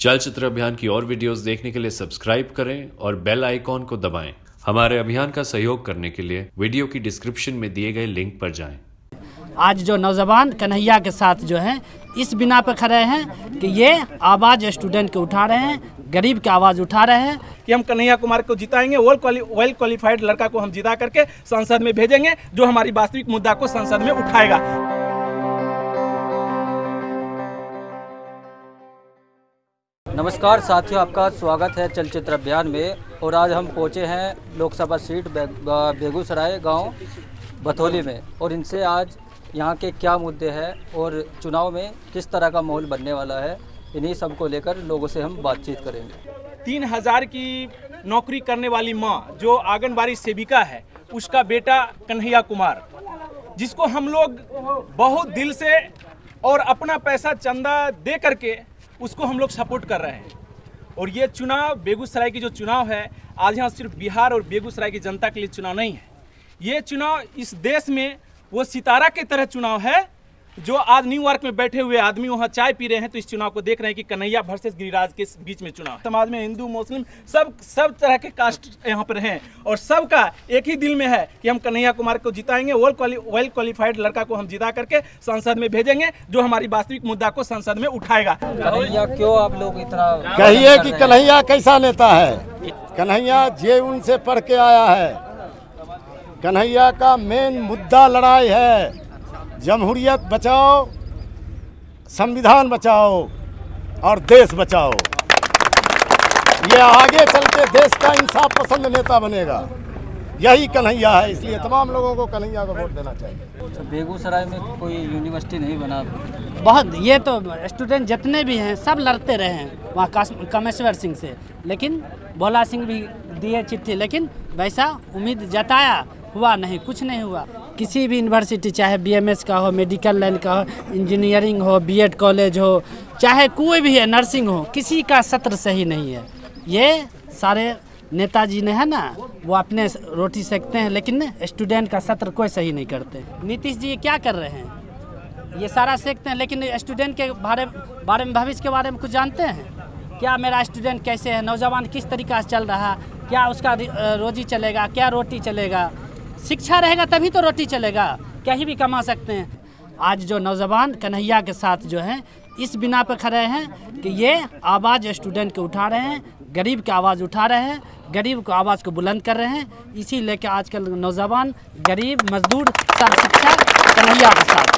चलचित्र अभियान की और वीडियोस देखने के लिए सब्सक्राइब करें और बेल आइकॉन को दबाएँ। हमारे अभियान का सहयोग करने के लिए वीडियो की डिस्क्रिप्शन में दिए गए लिंक पर जाएँ। आज जो नौजवान कन्हैया के साथ जो है इस बिना पर खड़े हैं कि ये आवाज़ स्टूडेंट के उठा रहे हैं गरीब की आवाज़ उठा रहे हैं कि हम कन्हैया कुमार को जिताएँगे वेल क्वाली वेल क्वालिफाइड लड़का को हम जिता करके संसद में भेजेंगे जो हमारी वास्तविक मुद्दा को संसद में उठाएगा नमस्कार, साथियों, आपका स्वागत है चलचित्र अभियान में। और आज हम पहुँचे हैं लोकसभा सीट बेगूसराय गाँव बथौली में। और इनसे आज यहाँ के क्या मुद्दे हैं और चुनाव में किस तरह का माहौल बनने वाला है, इन्हीं सबको लेकर लोगों से हम बातचीत करेंगे। तीन हज़ार की नौकरी करने वाली माँ, जो आंगनबाड़ी सेविका है, उसका बेटा कन्हैया कुमार, जिसको हम लोग बहुत दिल से और अपना पैसा चंदा दे करके उसको हम लोग सपोर्ट कर रहे हैं। और ये चुनाव, बेगूसराय की जो चुनाव है, आज यहाँ सिर्फ़ बिहार और बेगूसराय की जनता के लिए चुनाव नहीं है। ये चुनाव इस देश में वो सितारा की तरह चुनाव है जो आज न्यूयॉर्क में बैठे हुए आदमी वहाँ चाय पी रहे हैं तो इस चुनाव को देख रहे हैं कि कन्हैया वर्सेस गिरिराज के बीच में चुनाव। समाज में हिंदू मुस्लिम सब सब तरह के कास्ट यहाँ पर हैं और सबका एक ही दिल में है कि हम कन्हैया कुमार को जिताएँगे वेल क्वाली वेल क्वालिफाइड लड़का को हम जिता करके संसद में भेजेंगे जो हमारी वास्तविक मुद्दा को संसद में उठाएगा। कन्हैया क्यों आप लोग इतना कहिए कि कन्हैया कैसा नेता है? कन्हैया जे उनसे पढ़ के आया है। कन्हैया का मेन मुद्दा लड़ाई है। जमहूरियत बचाओ संविधान बचाओ और देश बचाओ। ये आगे चल के देश का इंसाफ पसंद नेता बनेगा। यही कन्हैया है इसलिए तमाम लोगों को कन्हैया को वोट देना चाहिए। तो बेगूसराय में कोई यूनिवर्सिटी नहीं बना? बहुत ये तो स्टूडेंट जितने भी हैं सब लड़ते रहे हैं वहाँ कामेश्वर सिंह से। लेकिन भोला सिंह भी दिए चिट्ठी लेकिन वैसा उम्मीद जताया हुआ नहीं कुछ नहीं हुआ। किसी भी यूनिवर्सिटी चाहे बीएमएस का हो मेडिकल लाइन का हो इंजीनियरिंग हो बीएड कॉलेज हो, चाहे कोई भी है नर्सिंग हो, किसी का सत्र सही नहीं है। ये सारे नेताजी ने, है ना, वो अपने रोटी सेकते हैं, लेकिन स्टूडेंट का सत्र कोई सही नहीं करते। नीतीश जी ये क्या कर रहे हैं? ये सारा सीखते हैं, लेकिन स्टूडेंट के बारे बारे में, भविष्य के बारे में कुछ जानते हैं? क्या मेरा स्टूडेंट कैसे है? नौजवान किस तरीका से चल रहा? क्या उसका रोजी चलेगा? क्या रोटी चलेगा? शिक्षा रहेगा तभी तो रोटी चलेगा। कहीं भी कमा सकते हैं। आज जो नौजवान कन्हैया के साथ जो है, इस बिना पर खड़े हैं कि ये आवाज़ स्टूडेंट के उठा रहे हैं, गरीब की आवाज़ उठा रहे हैं, गरीब को आवाज़ को बुलंद कर रहे हैं। इसी लेके आजकल नौजवान गरीब, मजदूर सब शिक्षा कन्हैया के साथ।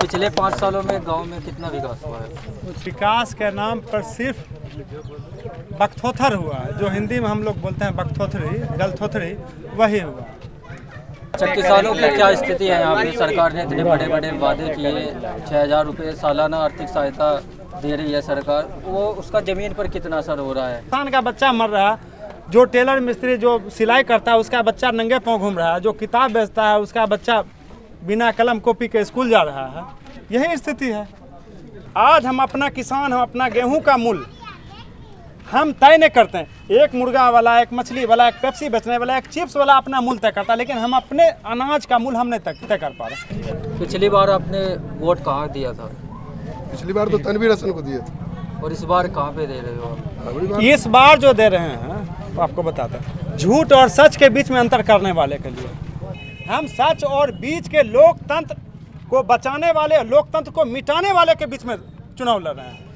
पिछले पाँच सालों में गाँव में कितना विकास हुआ है? विकास के नाम पर सिर्फ़ बकथोथर हुआ। जो हिंदी में हम लोग बोलते हैं बकथोथरी गलथोथरी वही हुआ। अच्छा किसानों की क्या स्थिति है यहाँ पे? सरकार ने इतने बड़े बड़े वादे किए छः हज़ार रुपये सालाना आर्थिक सहायता दे रही है सरकार। वो उसका ज़मीन पर कितना असर हो रहा है? किसान का बच्चा मर रहा है जो टेलर मिस्त्री जो सिलाई करता है उसका बच्चा नंगे पाँव घूम रहा है जो किताब बेचता है उसका बच्चा बिना कलम कॉपी के स्कूल जा रहा है। यही स्थिति है। आज हम अपना किसान हम अपना गेहूँ का मूल्य हम तय नहीं करते हैं। एक मुर्गा वाला एक मछली वाला एक पेप्सी बेचने वाला एक चिप्स वाला अपना मूल्य तय करता है लेकिन हम अपने अनाज का मूल्य हम नहीं तय कर पा रहे पिछली बार आपने वोट कहाँ दिया था? पिछली बार तो तनवीर हसन को दिए थे। और इस बार कहाँ पे दे रहे हो आप? इस बार जो दे रहे हैं तो आपको बताते हैं। झूठ और सच के बीच में अंतर करने वाले के लिए। हम सच और बीच के लोकतंत्र को बचाने वाले लोकतंत्र को मिटाने वाले के बीच में चुनाव लड़ रहे हैं।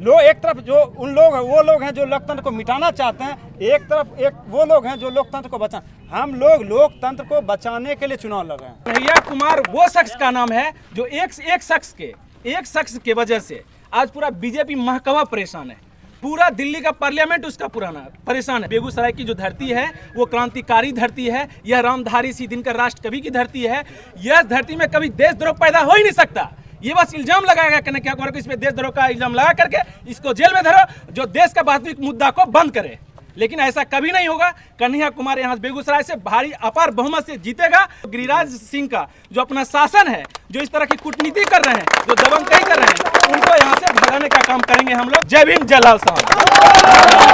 लोग एक तरफ़ जो उन लोग हैं, वो लोग हैं जो लोकतंत्र को मिटाना चाहते हैं, एक तरफ़ एक वो लोग हैं जो लोकतंत्र को बचा, हम लोग लोकतंत्र को बचाने के लिए चुनाव लड़ रहे हैं। कन्हैया कुमार, वो शख्स का नाम है जो एक एक शख्स के, एक शख्स के वजह से आज पूरा बीजेपी महकमा परेशान है। पूरा दिल्ली का पार्लियामेंट उसका पुराना परेशान है। बेगूसराय की जो धरती है, वो क्रांतिकारी धरती है यह रामधारी सी दिनकर राष्ट्र कवि की धरती है, यह धरती में कभी देशद्रोह पैदा हो ही नहीं सकता। ये बस इल्ज़ाम लगाया गया क्या करो इसमें देशद्रोह का इल्ज़ाम लगा करके इसको जेल में धरो, जो देश का वास्तविक मुद्दा को बंद करे। लेकिन ऐसा कभी नहीं होगा। कन्हैया कुमार यहाँ बेगूसराय से भारी अपार बहुमत से जीतेगा। गिरिराज सिंह का जो अपना शासन है, जो इस तरह की कूटनीति कर रहे हैं, जो दबंग कर रहे हैं, उनको यहाँ से भगाने का काम करेंगे हम लोग। जय भीम, जय लाल साहब।